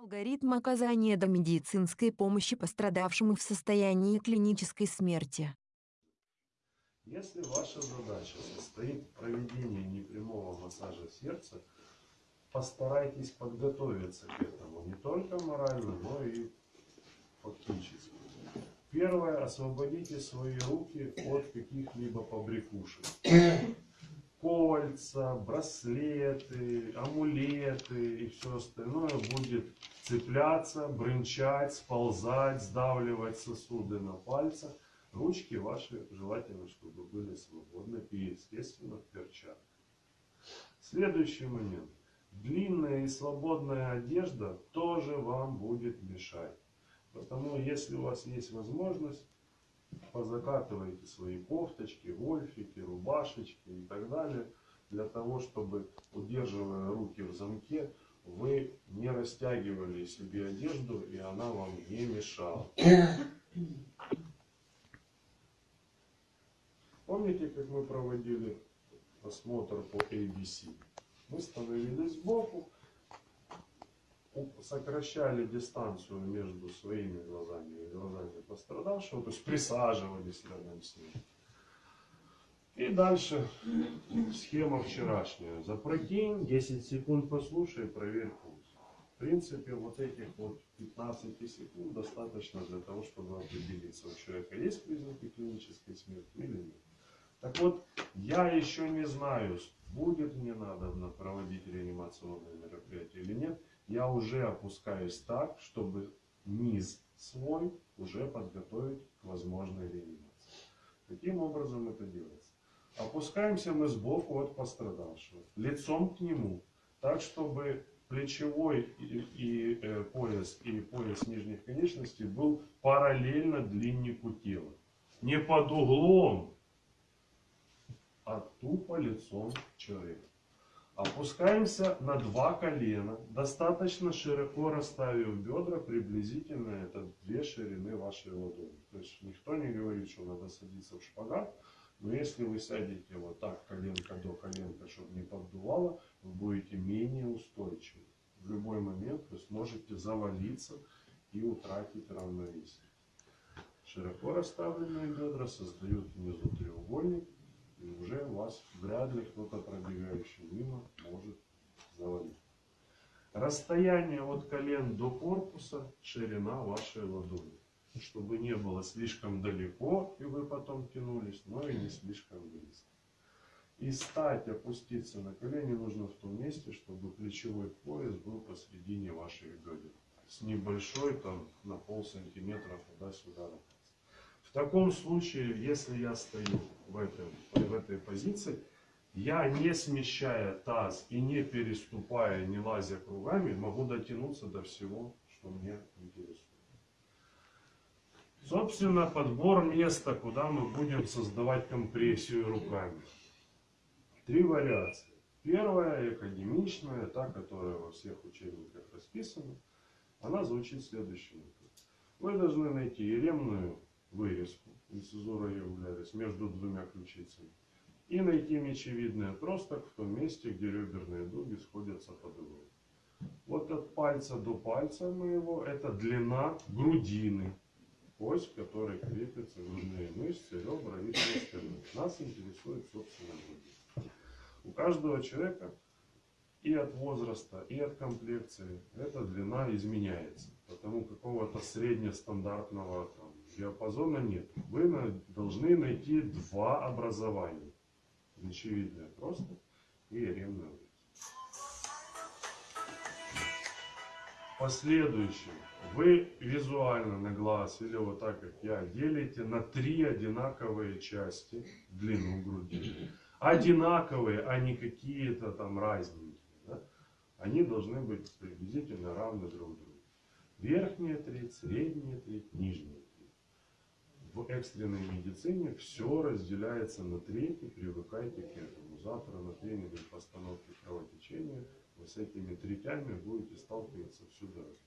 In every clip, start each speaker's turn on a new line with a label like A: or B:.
A: Алгоритм оказания домедицинской помощи пострадавшим в состоянии клинической смерти.
B: Если ваша задача состоит в проведении непрямого массажа сердца, постарайтесь подготовиться к этому не только морально, но и фактически. Первое, освободите свои руки от каких-либо побрякушек кольца, браслеты, амулеты и все остальное будет цепляться, брынчать, сползать, сдавливать сосуды на пальцах. Ручки ваши желательно, чтобы были свободны и, естественно, в перчатках. Следующий момент. Длинная и свободная одежда тоже вам будет мешать. Потому если у вас есть возможность, позакатываете свои кофточки, гольфики, рубашечки и так далее, для того, чтобы, удерживая руки в замке, вы не растягивали себе одежду и она вам не мешала. Помните, как мы проводили осмотр по ABC? Мы становились сбоку, сокращали дистанцию между своими глазами и глазами пострадавшего, то есть присаживались рядом с ним. И дальше схема вчерашняя. Запрокинь, 10 секунд послушай, проверь пульс. В принципе, вот этих вот 15 секунд достаточно для того, чтобы определиться, у человека есть признаки клинической смерти или нет. Так вот, я еще не знаю, будет мне надо проводить реанимационное мероприятие или нет я уже опускаюсь так, чтобы низ свой уже подготовить к возможной реанимации. Каким образом это делается? Опускаемся мы сбоку от пострадавшего, лицом к нему, так, чтобы плечевой и, и э, пояс и пояс нижних конечностей был параллельно длиннику тела. Не под углом, а тупо лицом человека. Опускаемся на два колена, достаточно широко расставив бедра, приблизительно это две ширины вашей ладони. То есть никто не говорит, что надо садиться в шпагат, но если вы сядете вот так, коленка до коленка, чтобы не поддувало, вы будете менее устойчивы. В любой момент вы сможете завалиться и утратить равновесие. Широко расставленные бедра создают внизу треугольник, и уже вас вряд ли кто-то пробегающий Расстояние от колен до корпуса ширина вашей ладони. Чтобы не было слишком далеко, и вы потом тянулись, но и не слишком близко. И стать, опуститься на колени нужно в том месте, чтобы плечевой пояс был посредине ваших бедер. С небольшой, там, на пол сантиметра туда-сюда в таком случае, если я стою в, этом, в этой позиции, я не смещая таз и не переступая, не лазя кругами, могу дотянуться до всего, что мне интересует. Собственно, подбор места, куда мы будем создавать компрессию руками. Три вариации. Первая, академичная, та, которая во всех учебниках расписана, она звучит следующим образом. Вы должны найти еремную вырезку, инцизура являлись между двумя ключицами. И найти мечевидный отросток в том месте, где реберные дуги сходятся под углом. Вот от пальца до пальца моего это длина грудины, ось, которой крепятся грудные мышцы, ребра и все остальное. Нас интересует, собственно, грудь. У каждого человека и от возраста, и от комплекции эта длина изменяется. Потому какого-то среднестандартного там, диапазона нет. Вы должны найти два образования. Очевидное просто и ревное. Последующем вы визуально на глаз или вот так как я делите на три одинаковые части длину груди. Одинаковые, а не какие-то там разненькие. Да? Они должны быть приблизительно равны друг другу. Верхняя треть, средняя треть, нижняя в экстренной медицине все разделяется на трети, привыкайте к этому. Завтра на тренинге постановки кровотечения вы с этими третями будете сталкиваться всю дорогу.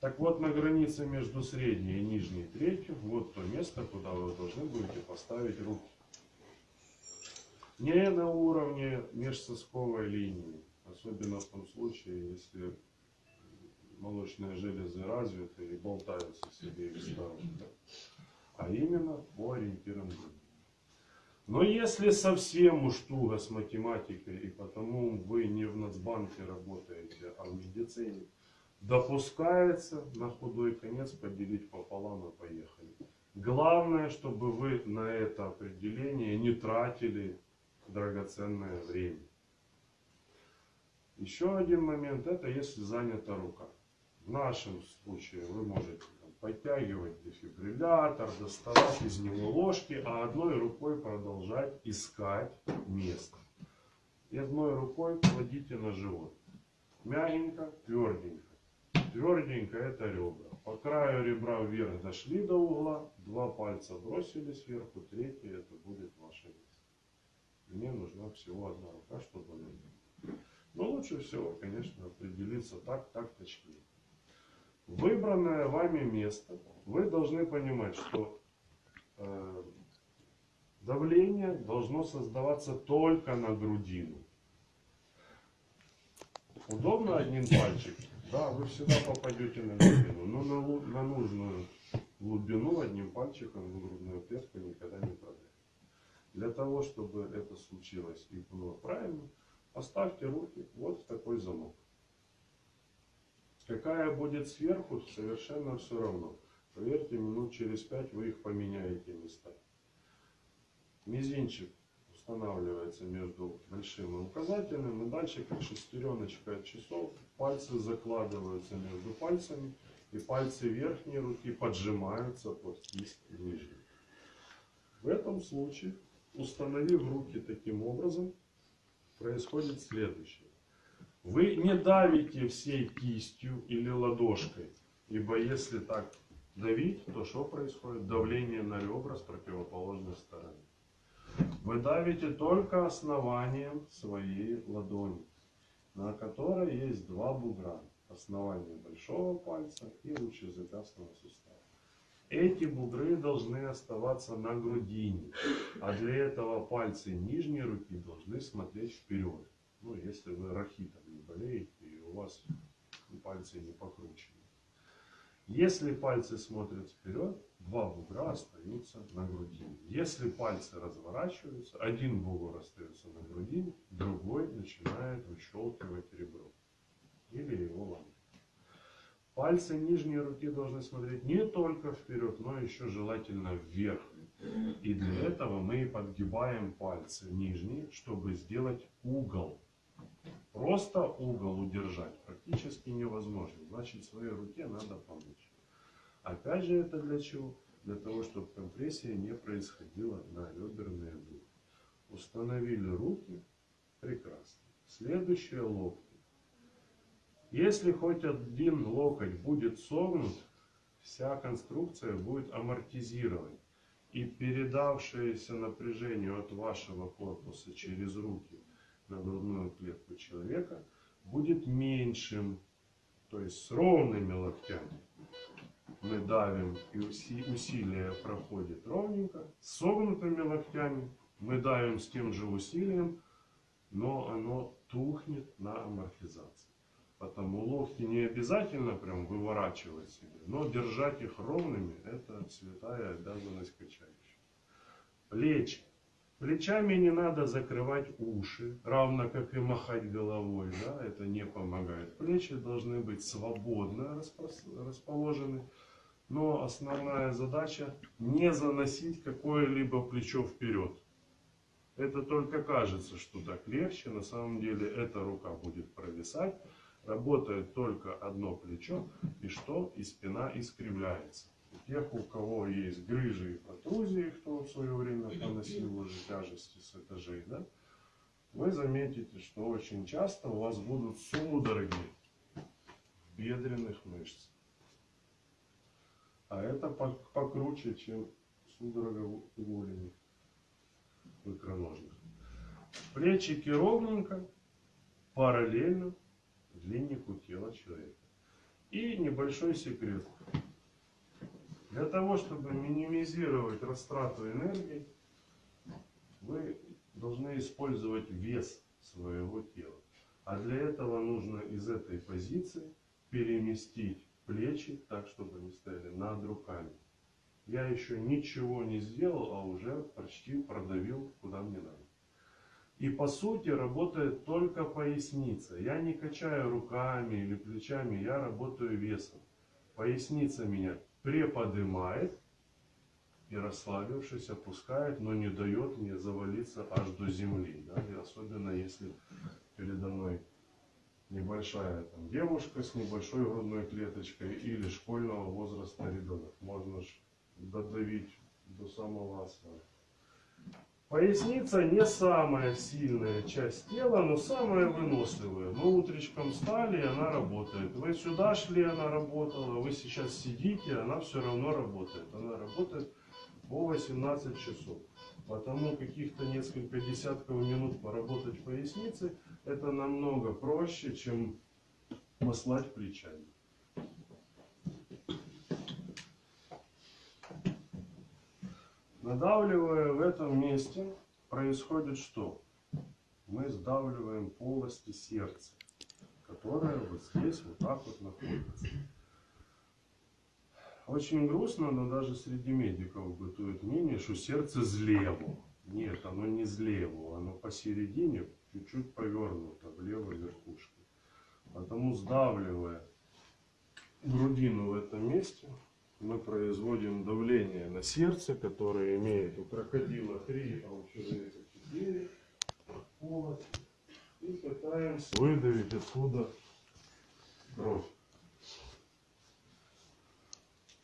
B: Так вот, на границе между средней и нижней третью, вот то место, куда вы должны будете поставить руки. Не на уровне межсосковой линии, особенно в том случае, если молочные железы развиты и болтаются с обеих сторон. А именно по ориентирам груди. Но если совсем уж туго с математикой, и потому вы не в Нацбанке работаете, а в медицине, допускается на худой конец поделить пополам и поехали. Главное, чтобы вы на это определение не тратили драгоценное время. Еще один момент, это если занята рука. В нашем случае вы можете там, подтягивать дефибриллятор, доставать из него ложки, а одной рукой продолжать искать место. И одной рукой кладите на живот. Мягенько, тверденько. Тверденько это ребра. По краю ребра вверх дошли до угла, два пальца бросили сверху, третий это будет ваше место. Мне нужна всего одна рука, чтобы. Но лучше всего, конечно, определиться так, так точнее. Выбранное вами место, вы должны понимать, что э, давление должно создаваться только на грудину. Удобно одним пальчик? Да, вы всегда попадете на глубину, но на, на нужную глубину одним пальчиком в грудную клетку никогда не продавите. Для того, чтобы это случилось и было правильно, поставьте руки вот в такой замок. Какая будет сверху, совершенно все равно. Поверьте, минут через пять вы их поменяете местами. Мизинчик устанавливается между большим и указательным, и дальше, как шестереночка от часов, пальцы закладываются между пальцами, и пальцы верхней руки поджимаются под кисть нижней. В этом случае, установив руки таким образом, происходит следующее. Вы не давите всей кистью или ладошкой, ибо если так давить, то что происходит? Давление на ребра с противоположной стороны. Вы давите только основанием своей ладони, на которой есть два бугра. Основание большого пальца и лучезапястного сустава. Эти бугры должны оставаться на грудине, а для этого пальцы нижней руки должны смотреть вперед. Ну, если вы рахитом не болеете и у вас пальцы не покручены. Если пальцы смотрят вперед, два бугра остаются на грудине. Если пальцы разворачиваются, один бугор остается на грудине, другой начинает выщелкивать ребро или его ломать. Пальцы нижней руки должны смотреть не только вперед, но еще желательно вверх. И для этого мы подгибаем пальцы нижние, чтобы сделать угол. Просто угол удержать практически невозможно. Значит, своей руке надо помочь. Опять же, это для чего? Для того, чтобы компрессия не происходила на реберные дуги. Установили руки. Прекрасно. Следующее локти. Если хоть один локоть будет согнут, вся конструкция будет амортизировать. И передавшееся напряжение от вашего корпуса через руки на грудную клетку человека будет меньшим. То есть с ровными локтями мы давим и уси- усилие проходит ровненько. С согнутыми локтями мы давим с тем же усилием, но оно тухнет на амортизации. Потому локти не обязательно прям выворачивать себе, но держать их ровными – это святая обязанность качающего. Плечи. Плечами не надо закрывать уши, равно как и махать головой, да, это не помогает. Плечи должны быть свободно расположены, но основная задача не заносить какое-либо плечо вперед. Это только кажется, что так легче, на самом деле эта рука будет провисать, работает только одно плечо, и что? И спина искривляется. У тех, у кого есть грыжи и протрузии, кто в свое время поносил уже тяжести с этажей, да, вы заметите, что очень часто у вас будут судороги бедренных мышцах. А это пок- покруче, чем судорога голени в икроножных. Плечики ровненько, параллельно длиннику тела человека. И небольшой секрет. Для того, чтобы минимизировать растрату энергии, вы должны использовать вес своего тела. А для этого нужно из этой позиции переместить плечи так, чтобы они стояли над руками. Я еще ничего не сделал, а уже почти продавил куда мне надо. И по сути работает только поясница. Я не качаю руками или плечами, я работаю весом. Поясница меня приподнимает и расслабившись опускает, но не дает мне завалиться аж до земли. Да? И особенно если передо мной небольшая там, девушка с небольшой грудной клеточкой или школьного возраста ребенок. Можно ж додавить до самого асфальта. Поясница не самая сильная часть тела, но самая выносливая. Мы утречком встали, и она работает. Вы сюда шли, она работала. Вы сейчас сидите, она все равно работает. Она работает по 18 часов. Потому каких-то несколько десятков минут поработать поясницей, это намного проще, чем послать плечами. Надавливая в этом месте, происходит что? Мы сдавливаем полости сердца, которые вот здесь вот так вот находятся. Очень грустно, но даже среди медиков бытует мнение, что сердце злево. Нет, оно не злево, оно посередине, чуть-чуть повернуто в левой верхушке. Потому сдавливая грудину в этом месте, мы производим давление на сердце, которое имеет у крокодила 3, а у человека 4 полости. И пытаемся выдавить оттуда кровь.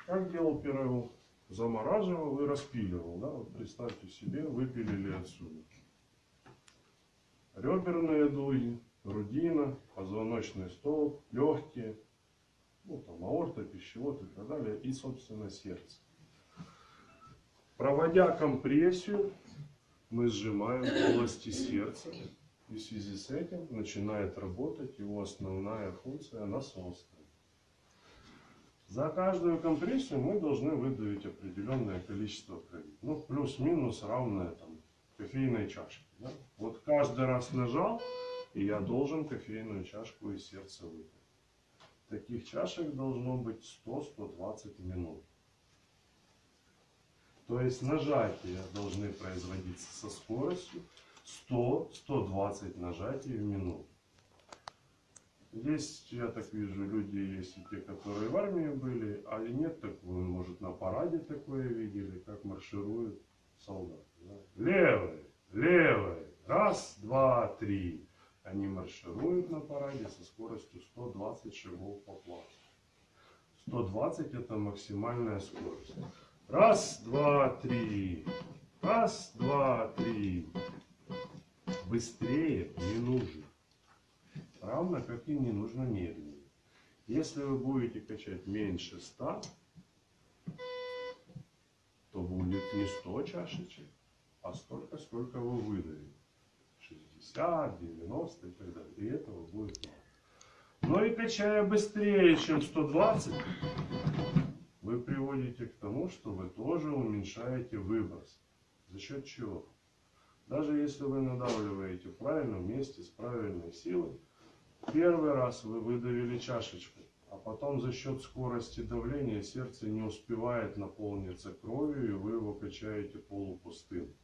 B: Как делал Пирогов? Замораживал и распиливал. Да? Вот представьте себе, выпилили отсюда. Реберные дуги, грудина, позвоночный столб, легкие, ну, там, аорта, пищевод и так далее, и, собственно, сердце. Проводя компрессию, мы сжимаем полости сердца, и в связи с этим начинает работать его основная функция насосная. За каждую компрессию мы должны выдавить определенное количество крови. Ну, плюс-минус равное там, кофейной чашке. Да? Вот каждый раз нажал, и я должен кофейную чашку из сердца Таких чашек должно быть 100-120 минут. То есть нажатия должны производиться со скоростью 100-120 нажатий в минуту. Есть, я так вижу, люди есть и те, которые в армии были, а нет, так вы, может, на параде такое видели, как маршируют солдаты. Да? Левый, левый, раз, два, три. Они маршируют на параде со скоростью 120 шагов по плацу. 120 это максимальная скорость. Раз, два, три. Раз, два, три. Быстрее не нужно. Равно как и не нужно медленнее. Если вы будете качать меньше 100, то будет не 100 чашечек, а столько, сколько вы выдавите. 60, 90 и так далее. И этого будет мало. Но и качая быстрее, чем 120, вы приводите к тому, что вы тоже уменьшаете выброс. За счет чего? Даже если вы надавливаете в правильном месте с правильной силой, первый раз вы выдавили чашечку, а потом за счет скорости давления сердце не успевает наполниться кровью, и вы его качаете полупустым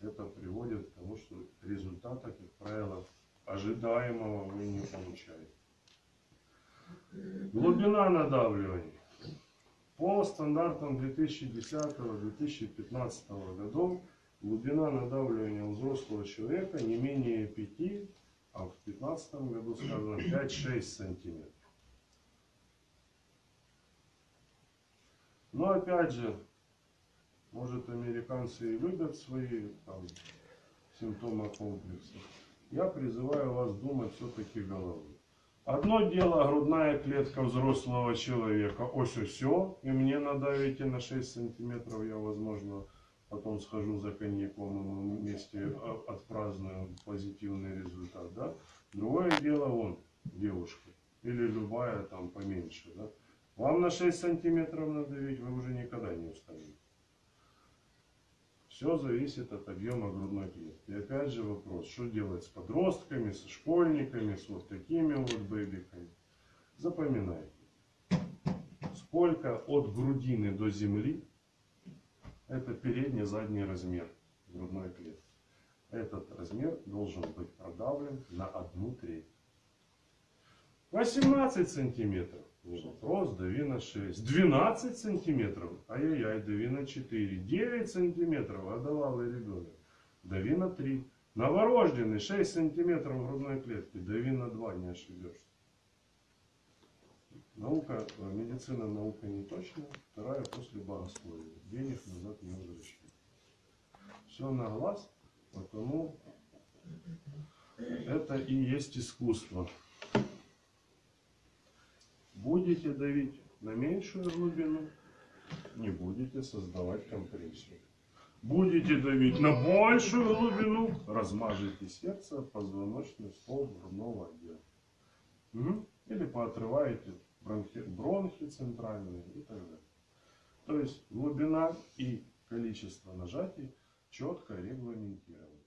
B: это приводит к тому, что результата, как правило, ожидаемого вы не получаете. Глубина надавливания. По стандартам 2010-2015 годов глубина надавливания у взрослого человека не менее 5, а в 2015 году сказано 5-6 сантиметров. Но опять же, может, американцы и любят свои там, симптомы комплекса. Я призываю вас думать все-таки головой. Одно дело грудная клетка взрослого человека, ось все, и мне надавите на 6 сантиметров, я, возможно, потом схожу за коньяком, и мы вместе отпразднуем позитивный результат, да. Другое дело, он, девушка, или любая там поменьше, да. Вам на 6 сантиметров надавить, вы уже никогда не устанете. Все зависит от объема грудной клетки. И опять же вопрос, что делать с подростками, со школьниками, с вот такими вот бэбиками. Запоминайте. Сколько от грудины до земли, это передний задний размер грудной клетки. Этот размер должен быть продавлен на одну треть. 18 сантиметров. Рост, дави на 6. 12 сантиметров. Ай-яй-яй, дави на 4. 9 сантиметров. Одолалый ребенок. Дави на 3. Новорожденный 6 сантиметров грудной клетки. Дави на 2, не ошибешься. Наука, э, медицина наука не точная. Вторая после богословия. Денег назад не возвращают. Все на глаз, потому это и есть искусство. Будете давить на меньшую глубину, не будете создавать компрессию. Будете давить на большую глубину, размажете сердце, позвоночный столб грудного отдела. Угу. Или поотрываете бронхи, бронхи центральные и так далее. То есть глубина и количество нажатий четко регламентированы.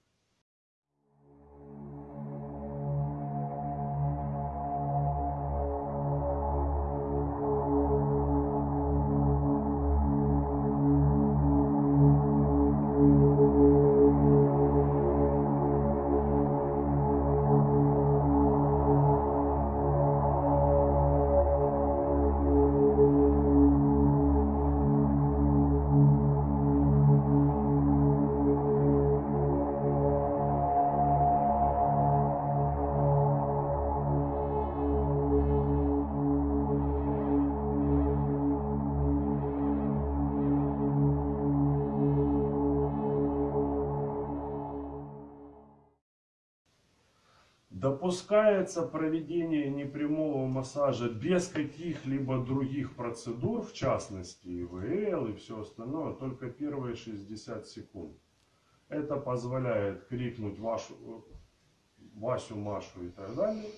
B: Допускается проведение непрямого массажа без каких-либо других процедур, в частности ИВЛ и все остальное, только первые 60 секунд. Это позволяет крикнуть вашу, Васю, Машу и так далее.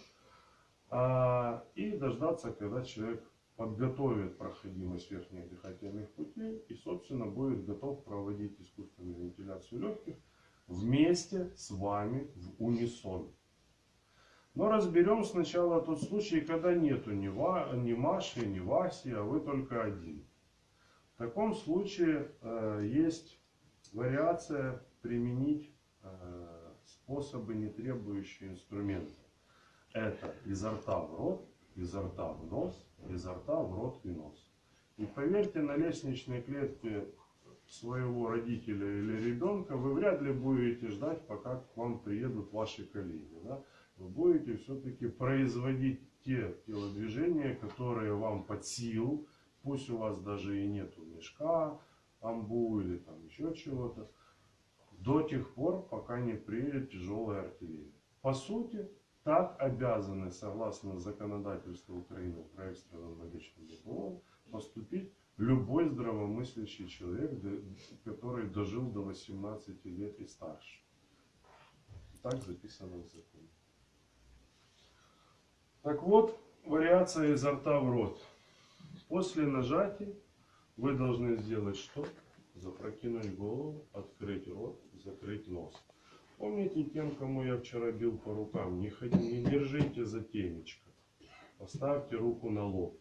B: А, и дождаться, когда человек подготовит проходимость верхних дыхательных путей и, собственно, будет готов проводить искусственную вентиляцию легких вместе с вами в унисон. Но разберем сначала тот случай, когда нету ни, Ва, ни Маши, ни Васи, а вы только один. В таком случае э, есть вариация применить э, способы, не требующие инструмента. Это изо рта в рот, изо рта в нос, изо рта в рот и нос. И поверьте, на лестничной клетке своего родителя или ребенка вы вряд ли будете ждать, пока к вам приедут ваши коллеги. Да? Вы будете все-таки производить те телодвижения, которые вам под силу, пусть у вас даже и нету мешка, амбу или там еще чего-то, до тех пор, пока не приедет тяжелая артиллерия. По сути, так обязаны, согласно законодательству Украины про экстренном медичном допомогу, поступить любой здравомыслящий человек, который дожил до 18 лет и старше. Так записано в законе. Так вот, вариация изо рта в рот. После нажатия вы должны сделать что? Запрокинуть голову, открыть рот, закрыть нос. Помните тем, кому я вчера бил по рукам, не, ходи, не держите за темечко. Поставьте руку на лоб.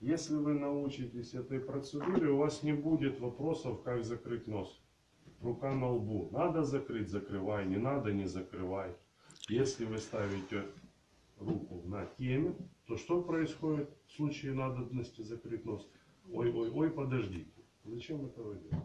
B: Если вы научитесь этой процедуре, у вас не будет вопросов, как закрыть нос. Рука на лбу. Надо закрыть, закрывай. Не надо, не закрывай. Если вы ставите руку на теме, то что происходит в случае надобности закрыть нос? Ой, ой, ой, подождите. Зачем этого делать?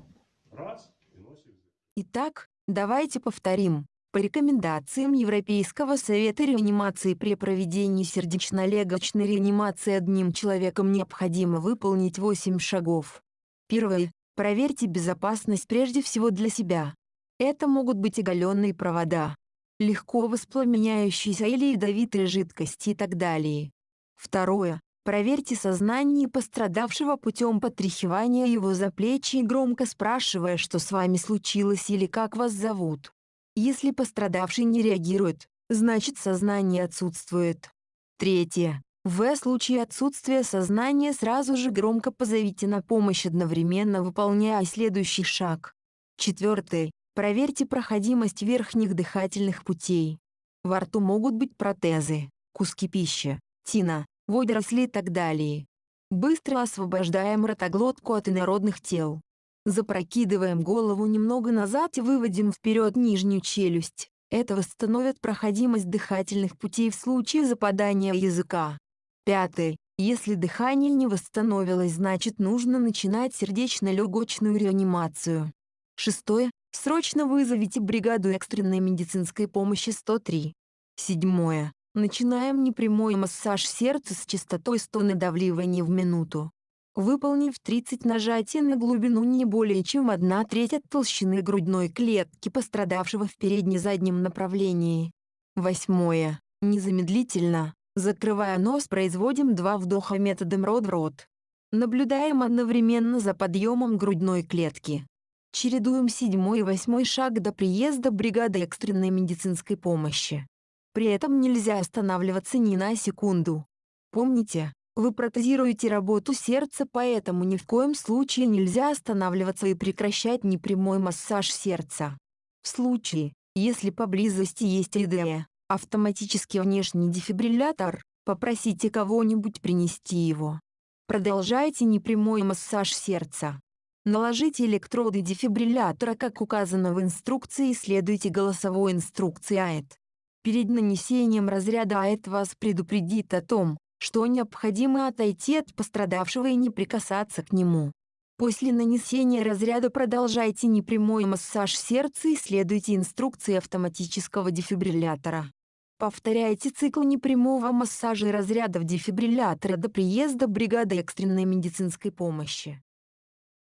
B: Раз, и носик
A: Итак, давайте повторим. По рекомендациям Европейского совета реанимации при проведении сердечно-легочной реанимации одним человеком необходимо выполнить 8 шагов. Первое. Проверьте безопасность прежде всего для себя. Это могут быть оголенные провода, легко воспламеняющиеся или ядовитые жидкости и так далее. Второе. Проверьте сознание пострадавшего путем потряхивания его за плечи и громко спрашивая, что с вами случилось или как вас зовут. Если пострадавший не реагирует, значит сознание отсутствует. Третье. В случае отсутствия сознания сразу же громко позовите на помощь одновременно выполняя следующий шаг. Четвертый. Проверьте проходимость верхних дыхательных путей. Во рту могут быть протезы, куски пищи, тина, водоросли и так далее. Быстро освобождаем ротоглотку от инородных тел. Запрокидываем голову немного назад и выводим вперед нижнюю челюсть. Это восстановит проходимость дыхательных путей в случае западания языка. Пятый. Если дыхание не восстановилось, значит нужно начинать сердечно-легочную реанимацию. Шестое. Срочно вызовите бригаду экстренной медицинской помощи 103. Седьмое. Начинаем непрямой массаж сердца с частотой 100 надавливаний в минуту. Выполнив 30 нажатий на глубину не более чем 1 треть от толщины грудной клетки пострадавшего в передне-заднем направлении. Восьмое. Незамедлительно, закрывая нос, производим два вдоха методом рот в рот. Наблюдаем одновременно за подъемом грудной клетки. Чередуем седьмой и восьмой шаг до приезда бригады экстренной медицинской помощи. При этом нельзя останавливаться ни на секунду. Помните, вы протезируете работу сердца, поэтому ни в коем случае нельзя останавливаться и прекращать непрямой массаж сердца. В случае, если поблизости есть ИДЭ, автоматический внешний дефибриллятор, попросите кого-нибудь принести его. Продолжайте непрямой массаж сердца. Наложите электроды дефибриллятора, как указано в инструкции, и следуйте голосовой инструкции АЭТ. Перед нанесением разряда АЭТ вас предупредит о том, что необходимо отойти от пострадавшего и не прикасаться к нему. После нанесения разряда продолжайте непрямой массаж сердца и следуйте инструкции автоматического дефибриллятора. Повторяйте цикл непрямого массажа и разрядов дефибриллятора до приезда бригады экстренной медицинской помощи.